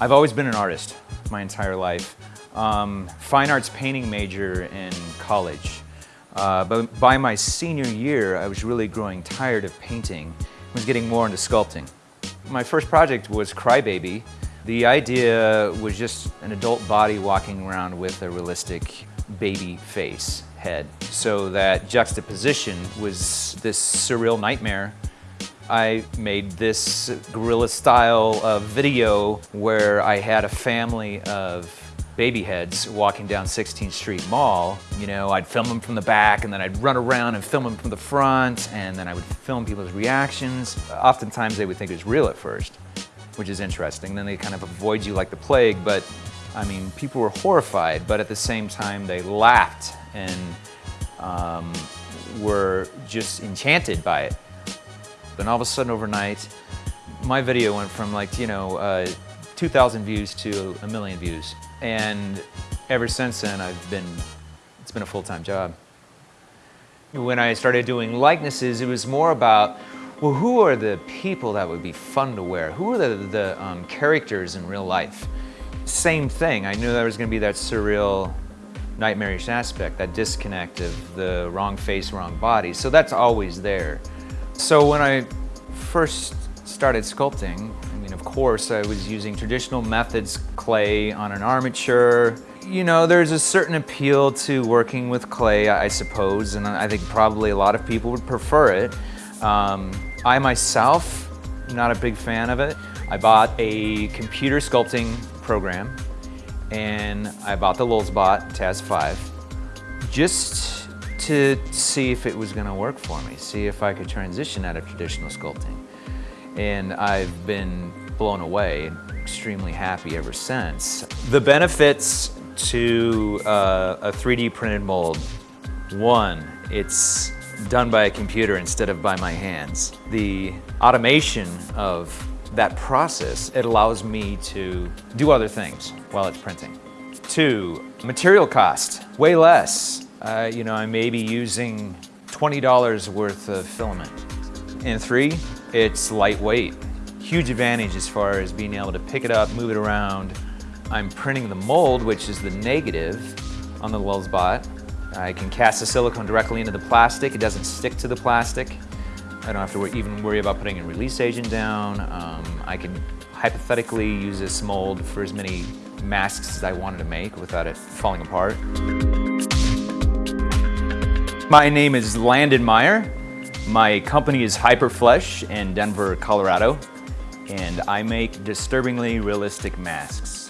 I've always been an artist my entire life. Um, fine arts painting major in college. Uh, but by my senior year, I was really growing tired of painting. I was getting more into sculpting. My first project was Crybaby. The idea was just an adult body walking around with a realistic baby face, head. So that juxtaposition was this surreal nightmare I made this guerrilla style video where I had a family of baby heads walking down 16th Street Mall. You know, I'd film them from the back and then I'd run around and film them from the front and then I would film people's reactions. Oftentimes they would think it was real at first, which is interesting. Then they kind of avoid you like the plague, but I mean, people were horrified, but at the same time they laughed and um, were just enchanted by it. And all of a sudden overnight, my video went from like, you know, uh, 2,000 views to a million views. And ever since then, I've been, it's been a full-time job. When I started doing likenesses, it was more about, well, who are the people that would be fun to wear? Who are the, the um, characters in real life? Same thing, I knew there was gonna be that surreal, nightmarish aspect, that disconnect of the wrong face, wrong body. So that's always there. So when I first started sculpting, I mean, of course, I was using traditional methods, clay on an armature. You know, there's a certain appeal to working with clay, I suppose, and I think probably a lot of people would prefer it. Um, I myself, not a big fan of it. I bought a computer sculpting program and I bought the Lulzbot Taz 5 just to see if it was going to work for me, see if I could transition out of traditional sculpting. And I've been blown away, extremely happy ever since. The benefits to uh, a 3D printed mold. One, it's done by a computer instead of by my hands. The automation of that process, it allows me to do other things while it's printing. Two, material cost, way less. Uh, you know, I may be using $20 worth of filament. And three, it's lightweight. Huge advantage as far as being able to pick it up, move it around. I'm printing the mold, which is the negative on the Lulzbot. I can cast the silicone directly into the plastic. It doesn't stick to the plastic. I don't have to even worry about putting a release agent down. Um, I can hypothetically use this mold for as many masks as I wanted to make without it falling apart. My name is Landon Meier. My company is Hyperflesh in Denver, Colorado, and I make disturbingly realistic masks.